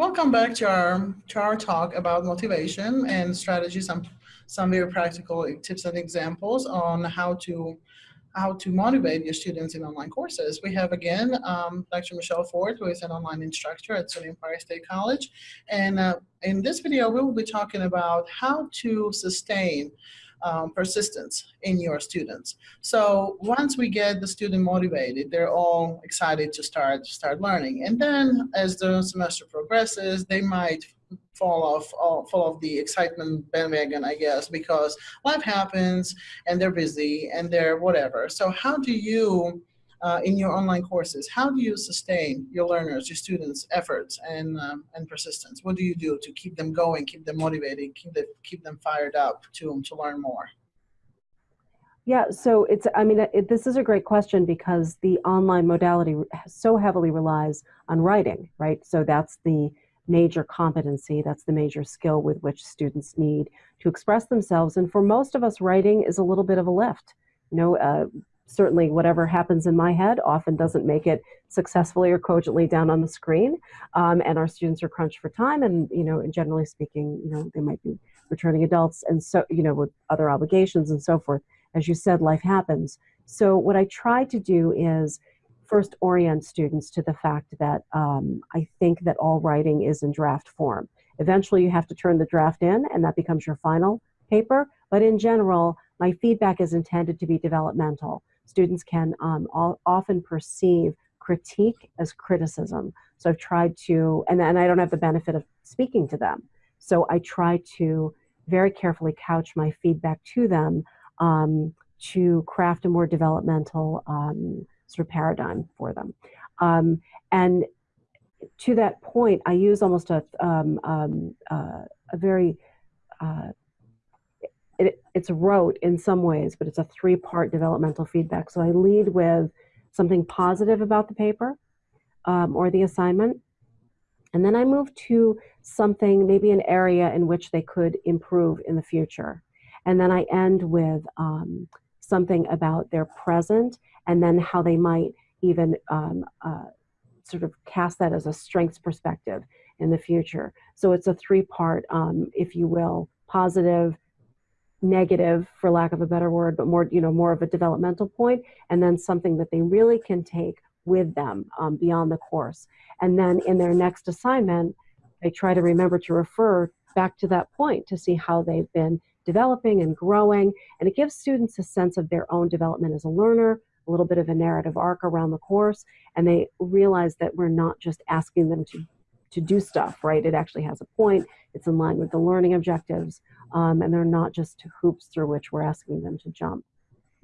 Welcome back to our, to our talk about motivation and strategies, some, some very practical tips and examples on how to how to motivate your students in online courses. We have again um, Dr. Michelle Ford, who is an online instructor at SUNY Empire State College. And uh, in this video, we will be talking about how to sustain um, persistence in your students. So once we get the student motivated, they're all excited to start start learning. And then as the semester progresses, they might fall off all, fall off the excitement bandwagon, I guess, because life happens and they're busy and they're whatever. So how do you uh, in your online courses, how do you sustain your learners, your students' efforts and, um, and persistence? What do you do to keep them going, keep them motivated, keep, the, keep them fired up to, to learn more? Yeah, so it's, I mean, it, this is a great question because the online modality so heavily relies on writing, right? So that's the major competency, that's the major skill with which students need to express themselves. And for most of us, writing is a little bit of a lift. You know, uh, certainly whatever happens in my head often doesn't make it successfully or cogently down on the screen. Um, and our students are crunched for time and, you know, generally speaking, you know, they might be returning adults and so, you know, with other obligations and so forth. As you said, life happens. So what I try to do is first orient students to the fact that um, I think that all writing is in draft form. Eventually you have to turn the draft in and that becomes your final paper. But in general, my feedback is intended to be developmental students can um, all, often perceive critique as criticism. So I've tried to, and, and I don't have the benefit of speaking to them. So I try to very carefully couch my feedback to them um, to craft a more developmental um, sort of paradigm for them. Um, and to that point, I use almost a, um, um, uh, a very uh, it, it's rote in some ways, but it's a three-part developmental feedback. So I lead with something positive about the paper um, or the assignment, and then I move to something, maybe an area in which they could improve in the future. And then I end with um, something about their present and then how they might even um, uh, sort of cast that as a strengths perspective in the future. So it's a three part, um, if you will, positive, negative for lack of a better word but more you know more of a developmental point and then something that they really can take with them um, beyond the course and then in their next assignment they try to remember to refer back to that point to see how they've been developing and growing and it gives students a sense of their own development as a learner a little bit of a narrative arc around the course and they realize that we're not just asking them to to do stuff right it actually has a point it's in line with the learning objectives um, and they're not just hoops through which we're asking them to jump.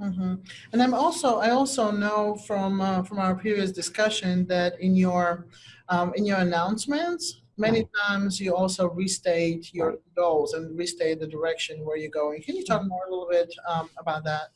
Mm -hmm. And I'm also I also know from uh, from our previous discussion that in your um, in your announcements many times you also restate your goals and restate the direction where you're going. Can you talk more a little bit um, about that?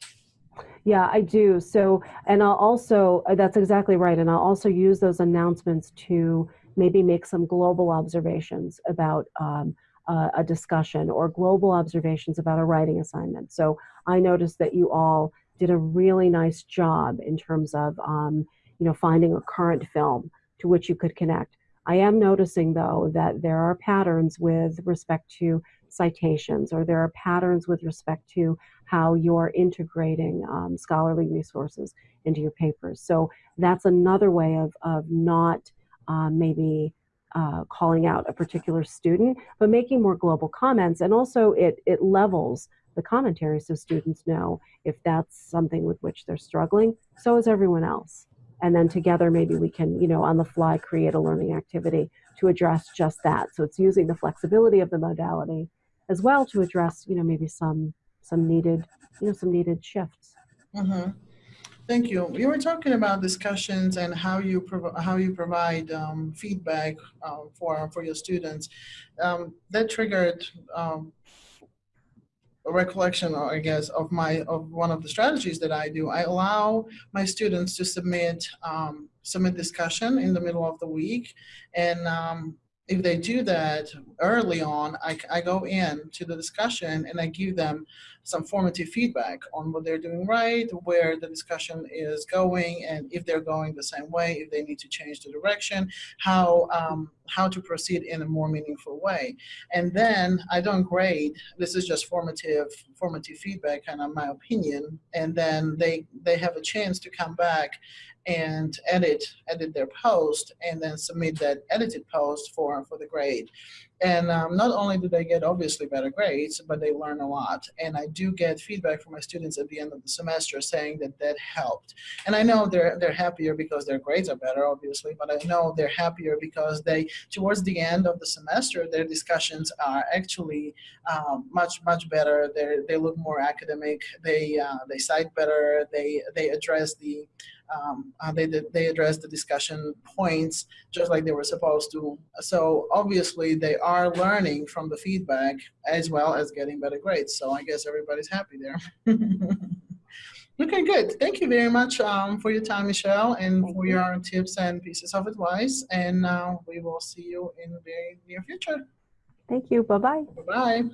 Yeah, I do. So, and I'll also, uh, that's exactly right. And I'll also use those announcements to maybe make some global observations about um, uh, a discussion or global observations about a writing assignment. So I noticed that you all did a really nice job in terms of, um, you know, finding a current film to which you could connect. I am noticing though that there are patterns with respect to citations or there are patterns with respect to how you're integrating um, scholarly resources into your papers. So that's another way of, of not uh, maybe uh, calling out a particular student, but making more global comments. And also it, it levels the commentary so students know if that's something with which they're struggling, so is everyone else. And then together maybe we can, you know, on the fly create a learning activity to address just that. So it's using the flexibility of the modality as well to address, you know, maybe some some needed, you know, some needed shifts. Mm -hmm. Thank you. You were talking about discussions and how you how you provide um, feedback uh, for for your students. Um, that triggered um, recollection, I guess, of my of one of the strategies that I do. I allow my students to submit um, submit discussion in the middle of the week, and um, if they do that early on, I, I go in to the discussion and I give them some formative feedback on what they're doing right, where the discussion is going, and if they're going the same way, if they need to change the direction, how um, how to proceed in a more meaningful way. And then I don't grade. This is just formative formative feedback, kind of my opinion. And then they they have a chance to come back and edit edit their post and then submit that edited post for for the grade and um, not only do they get obviously better grades, but they learn a lot. And I do get feedback from my students at the end of the semester saying that that helped. And I know they're they're happier because their grades are better, obviously, but I know they're happier because they, towards the end of the semester, their discussions are actually um, much much better. They they look more academic. They uh, they cite better. They they address the um, uh, they, they address the discussion points just like they were supposed to. So obviously they are learning from the feedback as well as getting better grades. So I guess everybody's happy there. okay, good. Thank you very much um, for your time, Michelle, and Thank for you. your tips and pieces of advice. And uh, we will see you in the very near future. Thank you. Bye-bye. Bye-bye.